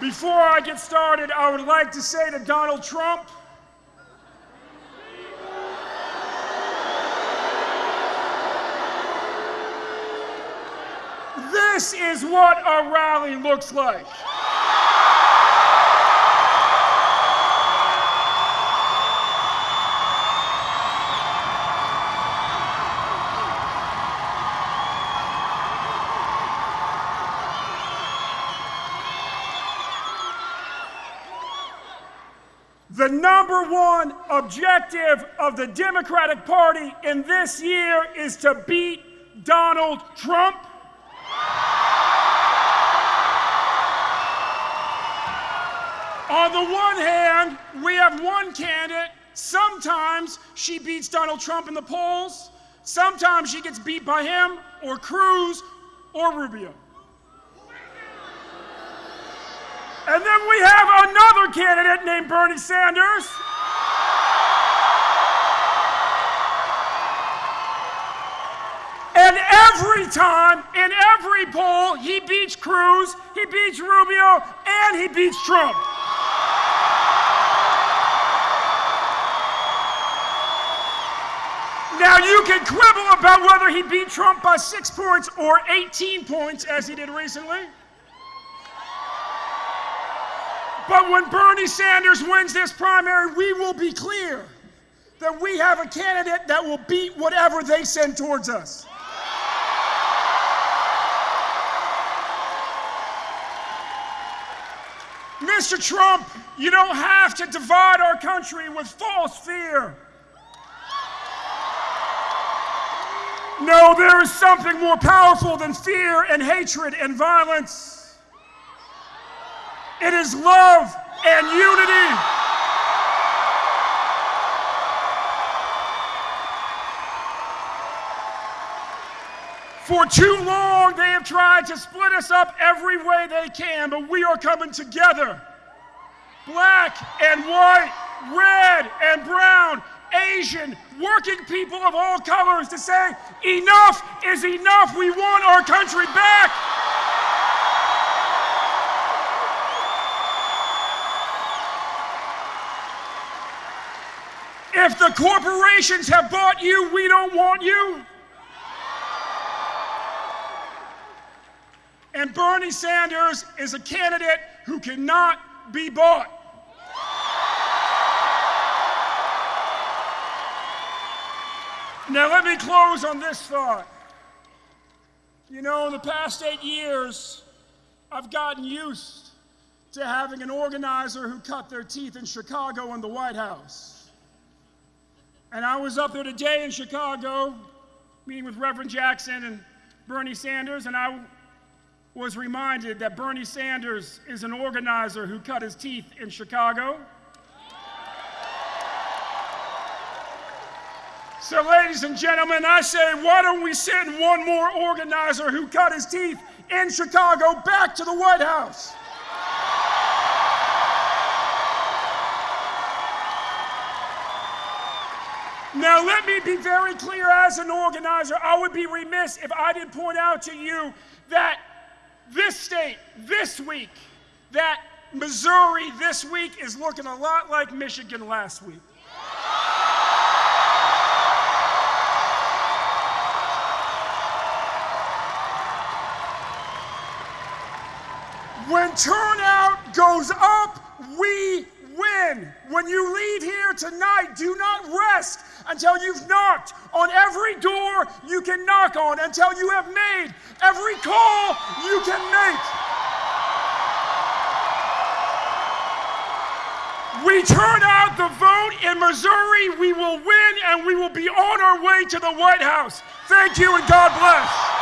Before I get started, I would like to say to Donald Trump, this is what a rally looks like. The number one objective of the Democratic Party in this year is to beat Donald Trump. On the one hand, we have one candidate. Sometimes she beats Donald Trump in the polls. Sometimes she gets beat by him or Cruz or Rubio. And then we have another candidate named Bernie Sanders. And every time, in every poll, he beats Cruz, he beats Rubio, and he beats Trump. Now, you can quibble about whether he beat Trump by six points or 18 points, as he did recently. But when Bernie Sanders wins this primary, we will be clear that we have a candidate that will beat whatever they send towards us. Mr. Trump, you don't have to divide our country with false fear. No, there is something more powerful than fear and hatred and violence. It is love and unity. For too long, they have tried to split us up every way they can, but we are coming together. Black and white, red and brown, Asian, working people of all colors to say, enough is enough. We want our country back. If the corporations have bought you, we don't want you. And Bernie Sanders is a candidate who cannot be bought. Now, let me close on this thought. You know, in the past eight years, I've gotten used to having an organizer who cut their teeth in Chicago in the White House. And I was up there today in Chicago meeting with Reverend Jackson and Bernie Sanders, and I was reminded that Bernie Sanders is an organizer who cut his teeth in Chicago. So, ladies and gentlemen, I say, why don't we send one more organizer who cut his teeth in Chicago back to the White House? Now, let me be very clear as an organizer. I would be remiss if I didn't point out to you that this state, this week, that Missouri this week is looking a lot like Michigan last week. When turnout goes up, we When you leave here tonight, do not rest until you've knocked on every door you can knock on, until you have made every call you can make. We turn out the vote in Missouri, we will win, and we will be on our way to the White House. Thank you, and God bless.